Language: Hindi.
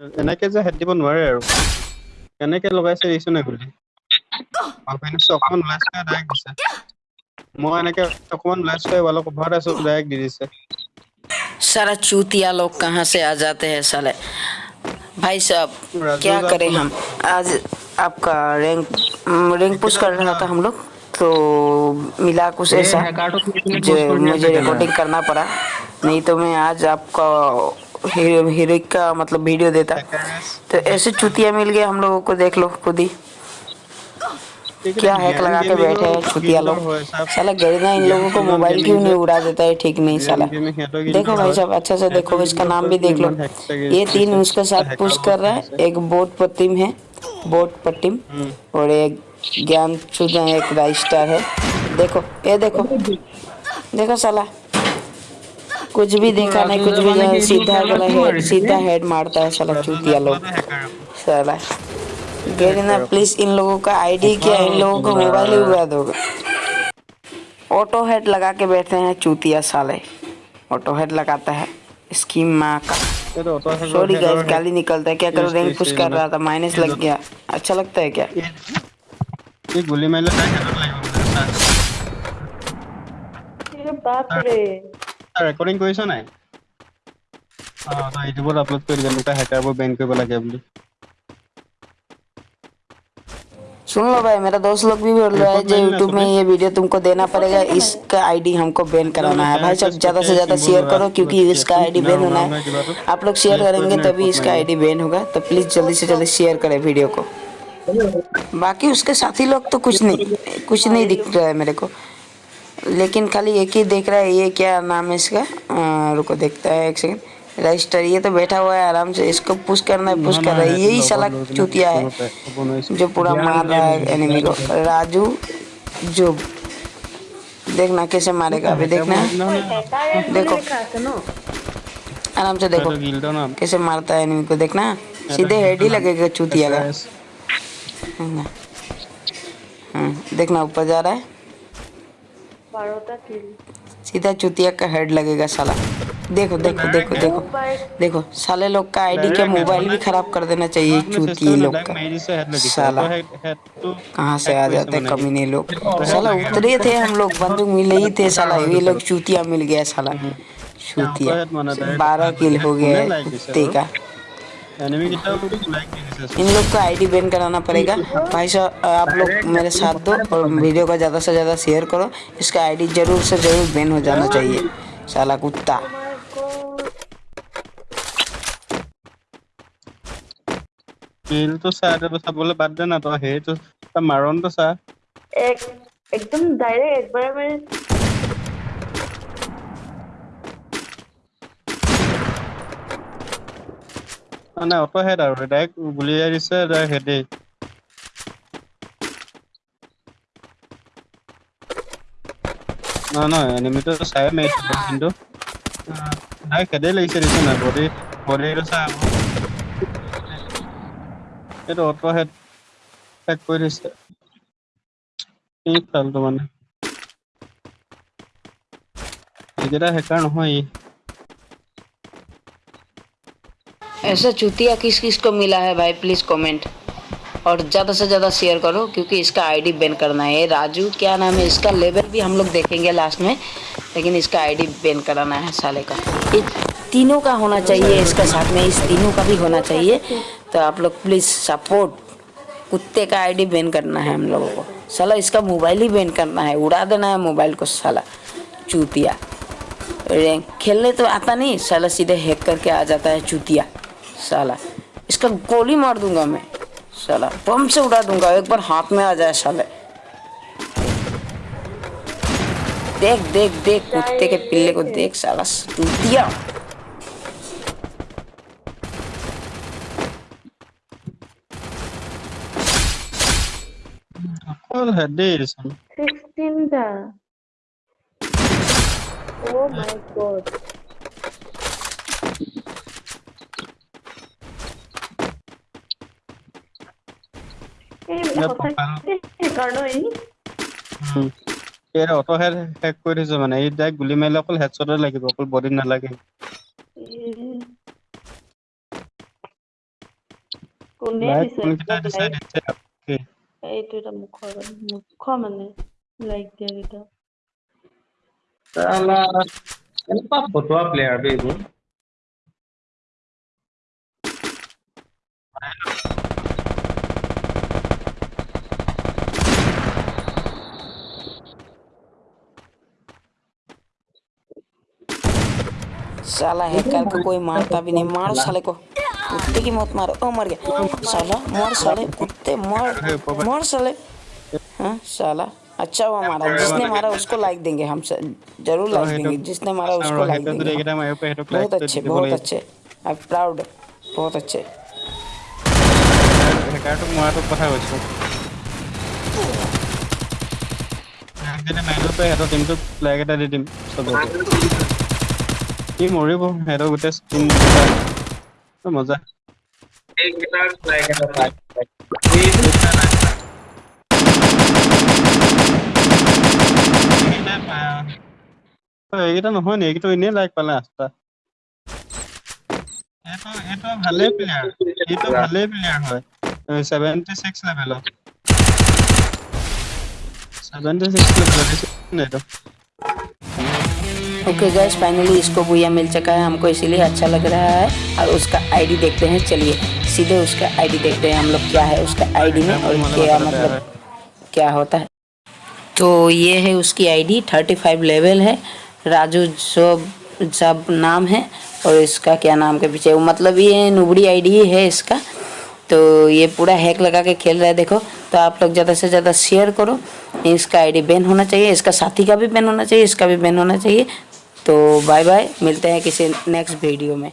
এনেকে যে হেট দিব নোৱাৰে আৰু কেনেকে লগাইছে দেখিছ নাই গুলি অকমান ওলাইছে ডাইৰেক্ট দিছে মই এনেকে অকমান ওলাইছো অলপ ঘৰত আছো ডাইৰেক্ট দি দিছে सारा चूतिया लोग कहाँ से आ जाते हैं साले भाई साहब राजू क्या का करें बोला- हम आज आपका रैंक रैंक पुश कर रहा था हम लोग तो मिला कुछ ए, ऐसा हैकार्टो को कितने जो push कर दिया मुझे था रिकॉर्डिंग करना पड़ा नहीं तो मैं आज आपका हीरो हीरोइक का मतलब वीडियो देता। तो ऐसे चूतिया मिल गया हम लोगों को देख लो खुद ही। क्या हैक लगा के बैठे हैं छुतिया लोग। साला गरीना इन लोगों को मोबाइल क्यों नहीं उड़ा देता है? ठीक नहीं साला। देखो भाई साहब अच्छा से देखो इसका नाम भी देख लो। ये तीन उसके साथ पुश कर रहा है। एक बोट पट्टिम है बोट पट्टिम और एक ज्ञान चुदा एक राइस्टार है। देखो ये देखो। देखो साला कुछ भी देखा नहीं कुछ भी नहीं। सीधा वाला हेड सीधा हेड मारता है साला चूतिया लोग। साला। गेट ना प्लीज़ इन लोगों का आईडी क्या इन लोगों को मोबाइल भी बता दोगे। ऑटो हेड लगा के बैठे हैं चूतिया साले। ऑटो हेड लगाता है। इसकी माँ का। सॉरी गाइस गाली निकलता है। क्या करो रैंक पुश कर रहा था माइनस लग गया। अच्छा लगता है क्या? ये गोली मैंने बाप रे। ৰেকৰ্ডিং কৰিছ নাই অ তই ইউটিউবত আপলোড কৰি দিবি এনেকুৱা হেকাৰবোৰ বেন কৰিব লাগে বুলি सुन लो भाई मेरा दोस्त लोग भी बोल रहा है जो यूट्यूब में ये वीडियो तुमको देना पड़ेगा इसका आईडी हमको बैन कराना है भाई सब ज्यादा से ज्यादा शेयर करो क्योंकि इसका आईडी बैन होना है आप लोग शेयर करेंगे तभी इसका आईडी बैन होगा तो प्लीज जल्दी से जल्दी शेयर करें वीडियो को बाकी उसके साथी लोग तो कुछ नहीं कुछ नहीं दिख रहा है मेरे को लेकिन खाली एक ही देख रहा है ये क्या नाम है इसका? रुको देखता है एक सेकंड रजिस्टर ये तो बैठा हुआ है आराम से इसको पुश करना है पुश कर रहा है। यही सलाक चुतिया है जो पूरा मार रहा है एनिमी को। राजू जो देखना कैसे मारेगा अभी देखना। देखो। आराम से देखो कैसे मारता है एनिमी को देखना। सीधे हेड ही लगेगा चुतिया का। हाँ, देखना ऊपर जा रहा है। सीधा चुतिया का हेड लगेगा साला। देखो देखो देखो देखो देखो साले लोग का आईडी के मोबाइल भी खराब कर देना चाहिए चूतिए लोग का। साला। कहाँ से आ जाते हैं कमीने लोग? साला उतरे थे हम लोग बंदूक मिले ही थे साला ये लोग चूतिया मिल गया साला चूतिया। बारह किल हो गया है कुत्ते का। एनिमी कितना इन लोग का आईडी बैन कराना पड़ेगा। भाई साहब आप लोग मेरे साथ दो और वीडियो को ज़्यादा से ज़्यादा शेयर करो। इसका आईडी ज़रूर से ज़रूर बैन हो जाना चाहिए। साला कुत्ता। किल तो सारे बस बोले बात देना तो है तो मारो तो सर एक एकदम डायरेक्ट एक बार मेरे মানে অটো হেড আৰু ডাইৰেক্ট গুলিয়াই দিছে ডাইৰেক্ট হেডেই নহয় নহয় এনিমিটো চাই মাৰিছিলো কিন্তু ডাইৰেক্ট হেডেই লাগিছে দিছে নাই বডি বডিটো চা আকৌ। এইটো অটো হেড হেড কৰি দিছে। কি ফালটো মানে। এইকেইটা হেকাৰ নহয় ই। ऐसा चुतिया किस किस को मिला है भाई? प्लीज़ कमेंट और ज़्यादा से ज़्यादा शेयर करो, क्योंकि इसका आईडी बैन करना है। राजू, क्या नाम है? इसका लेवल भी हम लोग देखेंगे लास्ट में, लेकिन इसका आईडी बैन कराना है साले का। ये तीनों का होना चाहिए, इसका साथ में इस तीनों का भी होना चाहिए। तो आप लोग प्लीज़ सपोर्ट कुत्ते का आईडी बैन करना है हम लोगों को। साला, इसका मोबाइल ही बैन करना है। उड़ा देना है मोबाइल को साला, चूतिया। खेलने तो आता नहीं, साला सीधे हैक करके आ जाता है चूतिया। साला इसका गोली मार दूँगा मैं। साला बम से उड़ा दूँगा एक बार हाथ में आ जाए साले। देख देख देख कुत्ते के पिल्ले को देख साला दिया। What Oh my god. Auto head হেক কৰি থৈছে মানে। এই ডাইৰেক্ট গুলি মাৰিলে অকল হেডশ্বটে লাগিব অকল বডিত নালাগে। কোনে দিছে? এইটো এটা মুখৰ মুখ মানে লাইক দিয়া কেইটা এনেকুৱা ফটোৱা প্লেয়াৰ এইবোৰ? साला हैकर को कोई मारता भी नहीं। मारो साले को। कुत्ते की मौत मारो। ओ, मर गया। साला, मर साले, कुत्ते, मर। मर साले। हाँ, साला। अच्छा हुआ मारा। जिसने मारा उसको लाइक देंगे हम सर ज़रूर लाइक देंगे। जिसने मारा उसको लाइक देंगे बहुत अच्छे बहुत अच्छे। आई एम प्राउड बहुत अच्छे। हैकर तो मार मैनुअल पे है तो टीम तो फ्लैग है टीम सब हो गया সি মৰিব সিহঁতৰ গোটেই টিম মজা এইকেইটা নহয় নি এইকেইটা এনেই লাইক পালে আঠটা ভালেই প্লেয়াৰ এইটো ভালেই প্লেয়াৰ হয় ছেভেণ্টি ছিক্স লেভেলত ছেভেণ্টি ছিক্স লেভেলত এইটো ओके गैस फाइनली इसको बुया मिल चुका है हमको इसीलिए अच्छा लग रहा है। और उसका आईडी देखते हैं चलिए सीधे उसका आईडी देखते हैं हम लोग क्या है उसका आईडी में और क्या मतलब क्या होता है। तो ये है उसकी आईडी थर्टी फाइव लेवल है। राजू सब सब नाम है और इसका क्या नाम के पीछे वो मतलब ये नुबड़ी आईडी ही है इसका। तो ये पूरा हैक लगा के खेल रहा है देखो। तो आप लोग ज़्यादा से ज़्यादा शेयर करो इसका आईडी बैन होना चाहिए इसका साथी का भी बैन होना चाहिए इसका भी बैन होना चाहिए। तो बाय बाय मिलते हैं किसी नेक्स्ट वीडियो में।